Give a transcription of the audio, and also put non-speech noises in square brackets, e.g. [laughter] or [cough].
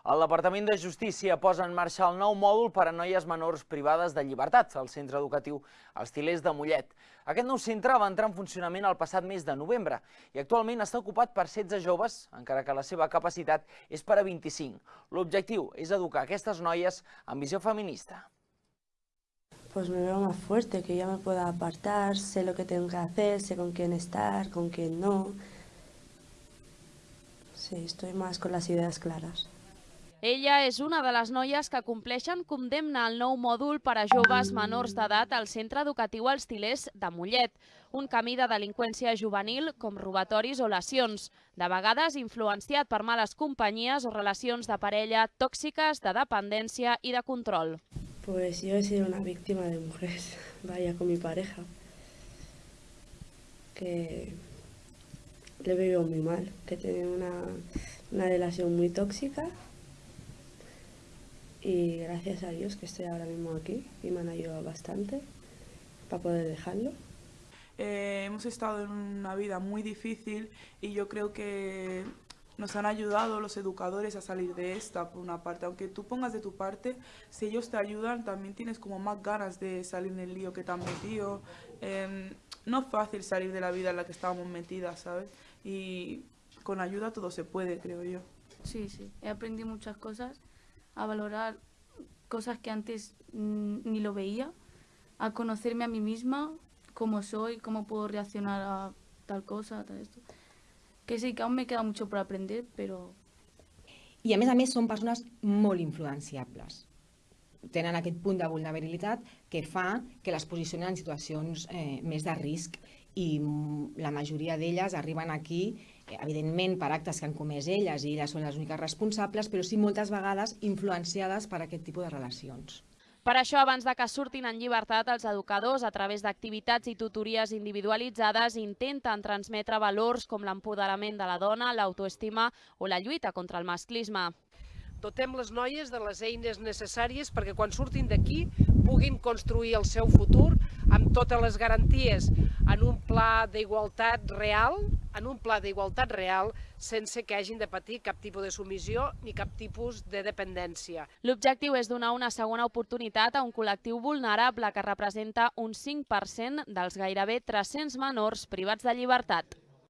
El Departament de Justícia posa en marxa el nou mòdul per a noies menors privades de llibertat al centre educatiu Els Tilers de Mollet. Aquest nou centre va entrar en funcionament el passat mes de novembre i actualment està ocupat per 16 joves, encara que la seva capacitat és per a 25. L'objectiu és educar aquestes noies amb visió feminista. Pues me veo más fuerte, que ya me puedo apartar, sé lo que tengo que hacer, sé con quién estar, con quién no. Sí, estoy más con las ideas claras. Ella és una de les noies que compleixen condemna al nou mòdul per a joves menors d'edat al Centre Educatiu Els Tilers de Mollet, un camí de delinqüència juvenil com robatoris o lesions, de vegades influenciat per males companyies o relacions de parella tòxiques, de dependència i de control. Pues yo he sido una víctima de mujeres, [laughs] vaya con mi pareja, que le veo muy mal, que tiene una, una relación muy tóxica y gracias a Dios que estoy ahora mismo aquí y me han ayudado bastante para poder dejarlo. Eh, hemos estado en una vida muy difícil y yo creo que nos han ayudado los educadores a salir de esta, por una parte. Aunque tú pongas de tu parte, si ellos te ayudan, también tienes como más ganas de salir del lío que te han metido. Eh, no es fácil salir de la vida en la que estábamos metidas, ¿sabes? Y con ayuda todo se puede, creo yo. Sí, sí. He aprendido muchas cosas a valorar cosas que antes ni lo veía, a conocerme a mí misma, cómo soy, cómo puedo reaccionar a tal cosa, tal esto. Que sí, que aún me queda mucho por aprender, però... I a més a més són persones molt influenciables. Tenen aquest punt de vulnerabilitat que fa que les posicionen en situacions eh, més de risc i la majoria d'elles arriben aquí evidentment per actes que han comès elles i elles són les úniques responsables, però sí moltes vegades influenciades per aquest tipus de relacions. Per això, abans de que surtin en llibertat, els educadors, a través d'activitats i tutories individualitzades, intenten transmetre valors com l'empoderament de la dona, l'autoestima o la lluita contra el masclisme. Dotem les noies de les eines necessàries perquè quan surtin d'aquí puguin construir el seu futur amb totes les garanties en un pla d'igualtat real, en un pla d'igualtat real sense que hagin de patir cap tipus de submissió ni cap tipus de dependència. L'objectiu és donar una segona oportunitat a un col·lectiu vulnerable que representa un 5% dels gairebé 300 menors privats de llibertat.